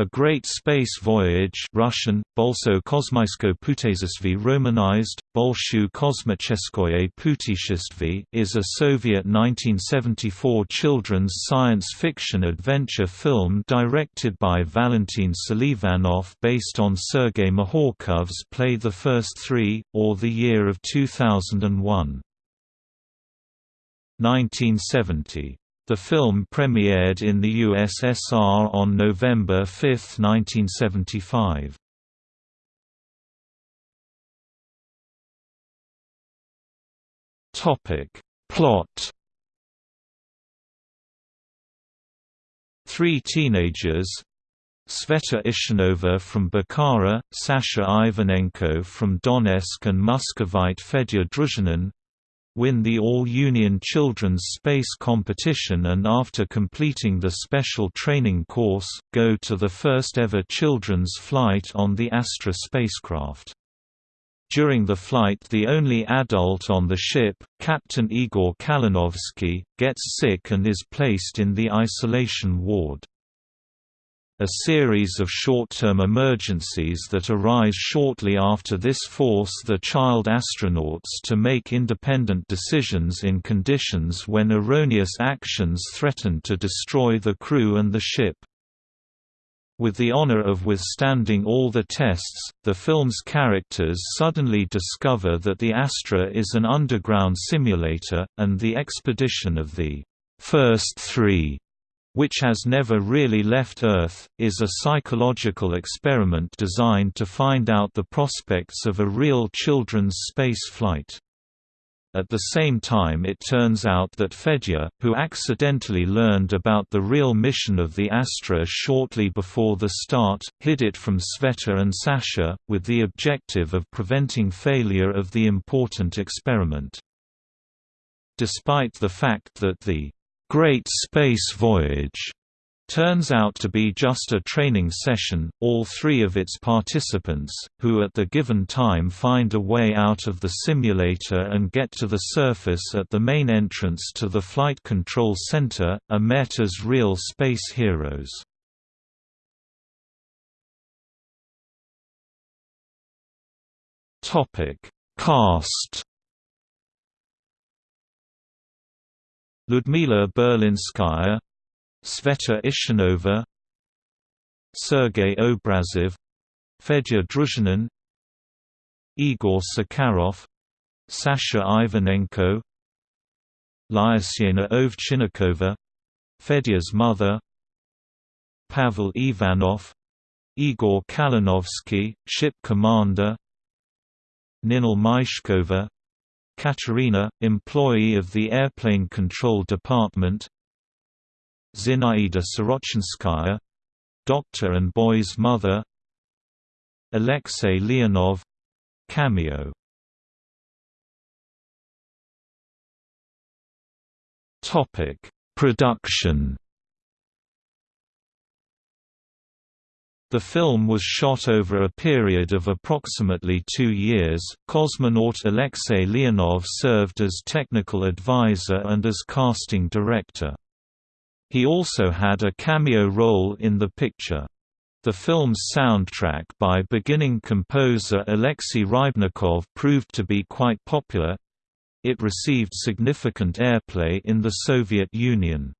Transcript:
A Great Space Voyage Russian, Bolso Kosmysko Putezistvy romanized, Bolshu Kosmicheskoye Putishestvy is a Soviet 1974 children's science fiction adventure film directed by Valentin Selivanov based on Sergei Mikhalkov's play The First Three, or The Year of 2001. 1970 the film premiered in the USSR on November 5, 1975. Topic: Plot. Three teenagers, Sveta Ishanova from Bukhara, Sasha Ivanenko from Donetsk and Muscovite Fedya Druzhinin, win the All-Union Children's Space Competition and after completing the special training course, go to the first ever children's flight on the Astra spacecraft. During the flight the only adult on the ship, Captain Igor Kalinovsky, gets sick and is placed in the isolation ward a series of short-term emergencies that arise shortly after this force the child astronauts to make independent decisions in conditions when erroneous actions threaten to destroy the crew and the ship. With the honor of withstanding all the tests, the film's characters suddenly discover that the Astra is an underground simulator, and the expedition of the first three which has never really left Earth, is a psychological experiment designed to find out the prospects of a real children's space flight. At the same time it turns out that Fedya, who accidentally learned about the real mission of the Astra shortly before the start, hid it from Sveta and Sasha, with the objective of preventing failure of the important experiment. Despite the fact that the Great Space Voyage turns out to be just a training session. All three of its participants, who at the given time find a way out of the simulator and get to the surface at the main entrance to the Flight Control Center, are met as real space heroes. Cast Ludmila Berlinskaya Sveta Ishanova Sergei Obrazov Fedya Druzhinin Igor Sakharov Sasha Ivanenko Lyasyena Ovchinnikova Fedya's mother Pavel Ivanov Igor Kalinovsky, ship commander Ninel Maishkova Katerina, employee of the Airplane Control Department. Zinaida Sorochynskaya doctor and boy's mother. Alexei Leonov cameo. Production The film was shot over a period of approximately two years. Cosmonaut Alexei Leonov served as technical advisor and as casting director. He also had a cameo role in the picture. The film's soundtrack by beginning composer Alexei Rybnikov proved to be quite popular. It received significant airplay in the Soviet Union.